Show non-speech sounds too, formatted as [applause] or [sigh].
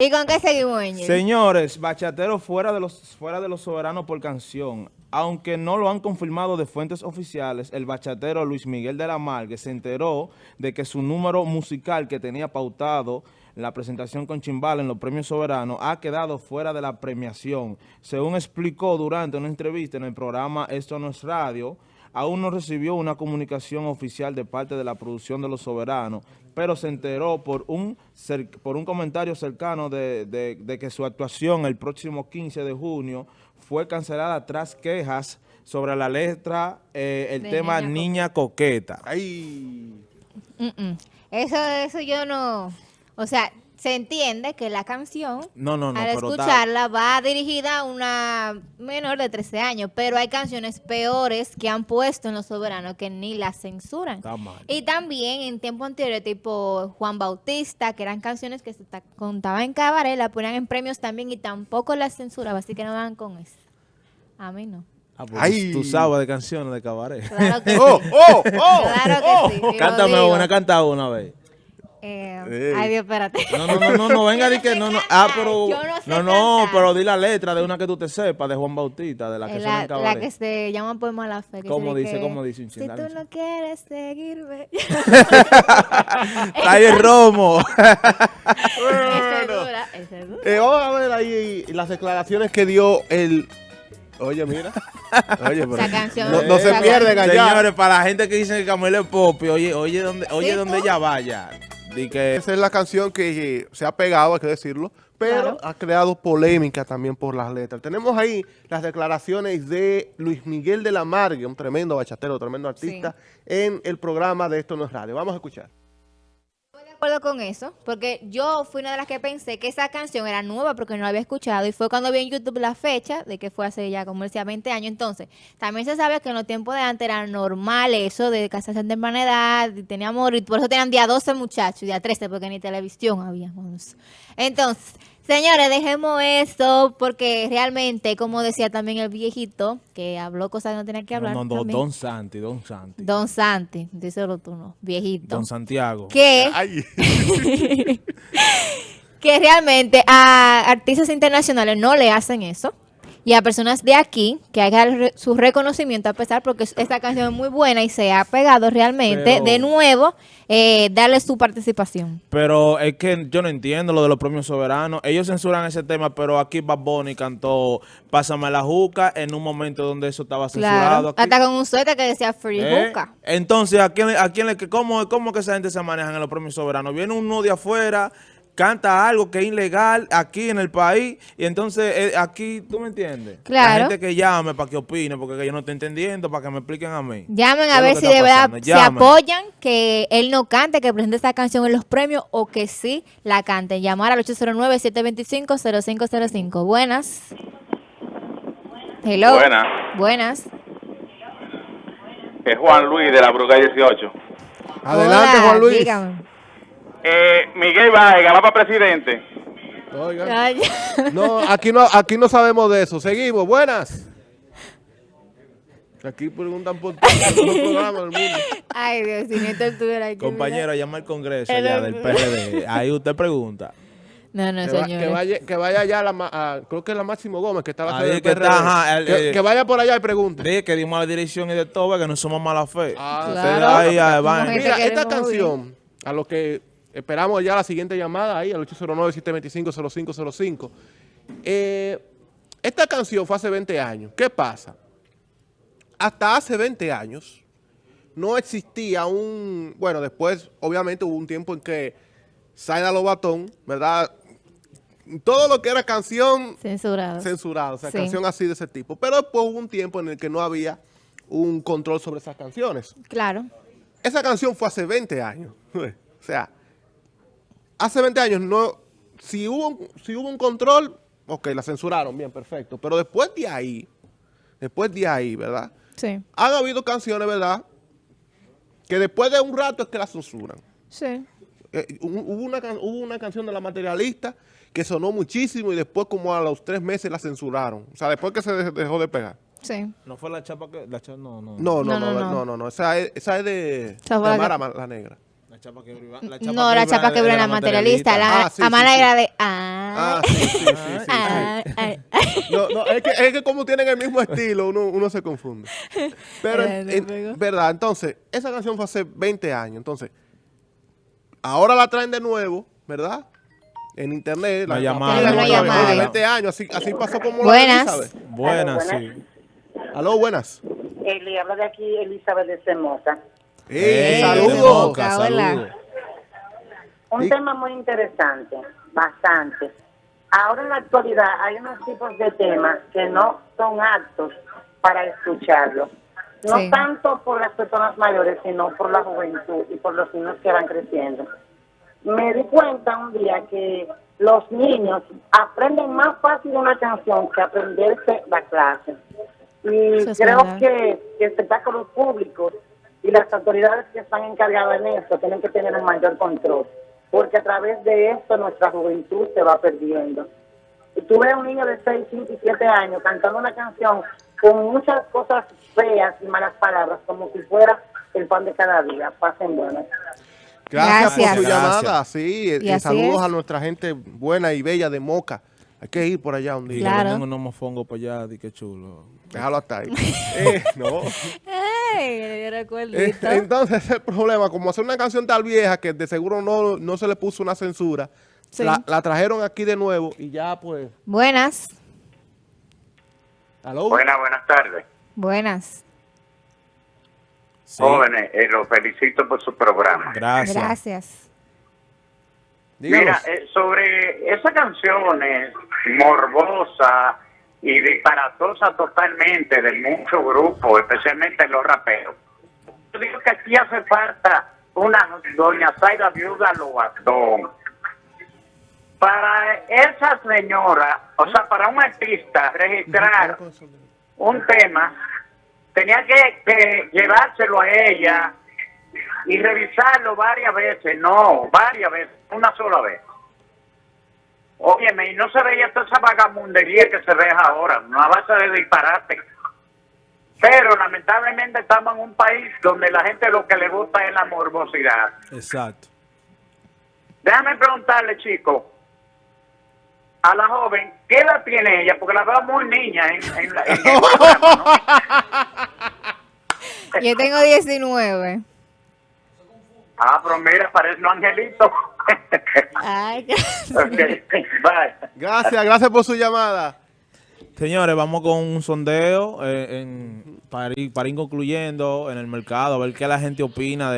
¿Y con qué seguimos? Señores, bachatero fuera de los fuera de los soberanos por canción. Aunque no lo han confirmado de fuentes oficiales, el bachatero Luis Miguel de la Margue se enteró de que su número musical que tenía pautado la presentación con Chimbal en los premios soberanos ha quedado fuera de la premiación. Según explicó durante una entrevista en el programa Esto no es radio, aún no recibió una comunicación oficial de parte de la producción de Los Soberanos, pero se enteró por un, por un comentario cercano de, de, que su actuación el próximo 15 de junio fue cancelada tras quejas sobre la letra, eh, el tema Niña, Coqueta. Ay. Eso, eso yo no... O sea, se entiende que la canción, no, no, no, al escucharla, va dirigida a una menor de 13 años, pero hay canciones peores que han puesto en Los Soberanos que ni la censuran. Y también en tiempo anterior, tipo Juan Bautista, que eran canciones que se contaban en cabaret, la ponían en premios también y tampoco las censuraban, así que no van con eso. A mí no. Ah, pues tú sabes de canciones de cabaret. Claro que [laughs] oh, sí. Oh, oh, claro que sí. Cántame una, canta una vez. Eh, ay, Dios, espérate. No, no, no, no, no venga de que no, no. Ah, pero. no, no, pero di la letra de una que tú te sepas, de Juan Bautista, de la que la, suena La que se llama Poema a la Fe. ¿Cómo dice, cómo dice Si tú no quieres seguirme. Está [laughs] ahí el romo. bueno. Ese es dura, Eh, vamos a ver ahí las declaraciones que dio el Oye, mira. Oye, pero canción, no, se pierden allá. Señores, para la gente que dice que Camilo es pop, oye, oye, donde, oye, donde ella vaya. Esa es la canción que se ha pegado, hay que decirlo, pero ha creado polémica también por las letras. Tenemos ahí las declaraciones de Luis Miguel de la Margue, un tremendo bachatero, tremendo artista, en el programa de Esto No es Radio. Vamos a escuchar acuerdo con eso, porque yo fui una de las que pensé que esa canción era nueva porque no la había escuchado y fue cuando vi en YouTube la fecha de que fue hace ya como decía 20 años. Entonces, también se sabe que en los tiempos de antes era normal eso de casarse en temprana edad y tenía amor y por eso tenían día 12 muchachos, día 13 porque ni televisión habíamos. Entonces, Señores, dejemos esto porque realmente, como decía también el viejito, que habló cosas que no tenía que hablar. No, no, Don Santi, Don Santi. Don Santi, díselo tú no, viejito. Don Santiago. Que, [laughs] que realmente a artistas internacionales no le hacen eso y a personas de aquí que hagan su reconocimiento a pesar porque esta canción es muy buena y se ha pegado realmente de nuevo eh, darle su participación. Pero es que yo no entiendo lo de los premios soberanos. Ellos censuran ese tema, pero aquí Bad Bunny cantó Pásame la juca en un momento donde eso estaba censurado. Hasta con un suéter que decía Free ¿Eh? Juca. Entonces, ¿a quién, a quién le, cómo, ¿cómo que esa gente se maneja en los premios soberanos? Viene uno de afuera canta algo que es ilegal aquí en el país y entonces eh, aquí, ¿tú me entiendes? Claro. La gente que llame para que opine, porque yo no estoy entendiendo, para que me expliquen a mí. Llamen a ver si de verdad se apoyan que él no cante, que presente esta canción en los premios o que sí la cante. Llamar al 809-725-0505. Buenas. Hello. Buenas. Buenas. Es Juan Luis de la Bruga 18. Adelante, Juan Luis. Dígame. Eh, Miguel Vega va para presidente. No, aquí no, aquí no sabemos de eso. Seguimos, buenas. Aquí preguntan por todos los programas del mundo. Ay, Dios, si Néstor estuviera aquí. Compañero, llama al Congreso ya del PRD. Ahí usted pregunta. No, no, que señor. que, vaya, que vaya allá, la, creo que es la Máximo Gómez, que estaba Ahí que, está, que, vaya por allá y pregunte. Dije que dimos la dirección y de todo, que no somos mala fe. Ah, claro. Mira, esta canción, a lo que Esperamos ya la siguiente llamada ahí al 809-725-0505. Eh, esta canción fue hace 20 años. ¿Qué pasa? Hasta hace 20 años no existía un... Bueno, después obviamente hubo un tiempo en que Zaida Lobatón, ¿verdad? Todo lo que era canción... Censurado. Censurado, o sea, canción así de ese tipo. Pero después hubo un tiempo en el que no había un control sobre esas canciones. Claro. Esa canción fue hace 20 años. [laughs] o sea, hace 20 años no, si hubo, si hubo un control, ok, la censuraron, bien, perfecto. Pero después de ahí, después de ahí, ¿verdad? Sí. Han habido canciones, ¿verdad? Que después de un rato es que la censuran. Sí. Eh, hubo, una, hubo una canción de La Materialista que sonó muchísimo y después como a los tres meses la censuraron. O sea, después que se dejó de pegar. Sí. ¿No fue la chapa que...? La chapa, no, no. No, no, no, no, no, no, Esa es, esa es de, de la Negra. La chapa que briba- la No, la chapa que brilla materialista. La Ah, sí, sí, sí. era de. Ah, Ah. sí, sí, sí, sí, sí. ah, ah. No, no, es que, es que como tienen el mismo estilo, uno, uno se confunde. Pero, en- verdad, entonces, esa canción fue hace 20 años. Entonces, ahora la traen de nuevo, ¿verdad? En internet. Una la, llamada. otra vez. llamada. Oye, 20 años, así, así pasó como Buenas. la Elizabeth. Buenas, Aló, sí. Aló, buenas. Eh, le habla de aquí Elizabeth de Semosa. ¡Ey, Ey, saludos! Un tema muy interesante, bastante. Ahora en la actualidad hay unos tipos de temas que no son aptos para escucharlo. No Sí. tanto por las personas mayores, sino por la juventud y por los niños que van creciendo. Me di cuenta un día que los niños aprenden más fácil una canción que aprenderse la clase. Y es creo verdad. que, que espectáculos públicos y las autoridades que están encargadas en esto tienen que tener un mayor control, porque a través de esto nuestra juventud se va perdiendo. Y tú ves a un niño de 6, 5 y 7 años cantando una canción con muchas cosas feas y malas palabras, como si fuera el pan de cada día. Pasen buenas. Gracias, Gracias. por su llamada. Sí, Y saludos es. a nuestra gente buena y bella de Moca. Hay que ir por allá un día. Claro. Tengo un mofongo para allá, di que chulo. Déjalo hasta ahí. [laughs] Eh, no. Dio Eh, entonces, ese es el problema, como hacer una canción tal vieja que de seguro no, no se le puso una censura, Sí. la, la trajeron aquí de nuevo y ya pues... Buenas. ¿Aló? Buenas, buenas tardes. Buenas. Sí. Jóvenes, eh, los felicito por su programa. Gracias. Gracias. Díganos. Mira, eh, sobre esa canción es morbosa y disparatosa totalmente de muchos grupos, especialmente los raperos. Yo digo que aquí hace falta una doña Zaira Viuda Lobatón. Para esa señora, o sea, para un artista registrar un tema, tenía que, que llevárselo a ella y revisarlo varias veces, no, varias veces, una sola vez. Óyeme, y no se veía toda esa vagamundería que se ve ahora, una base de disparate. Pero lamentablemente estamos en un país donde la gente lo que le gusta es la morbosidad. Exacto. Déjame preguntarle, chico, a la joven, ¿qué edad tiene ella? Porque la veo muy niña en, en la- en el programa, ¿no? Yo tengo 19. Ah, pero mira, parece un angelito. Ay, [laughs] Ok, bye. Gracias, gracias por su llamada. Señores, vamos con un sondeo eh, en, para, ir, para ir concluyendo en el mercado, a ver qué la gente opina de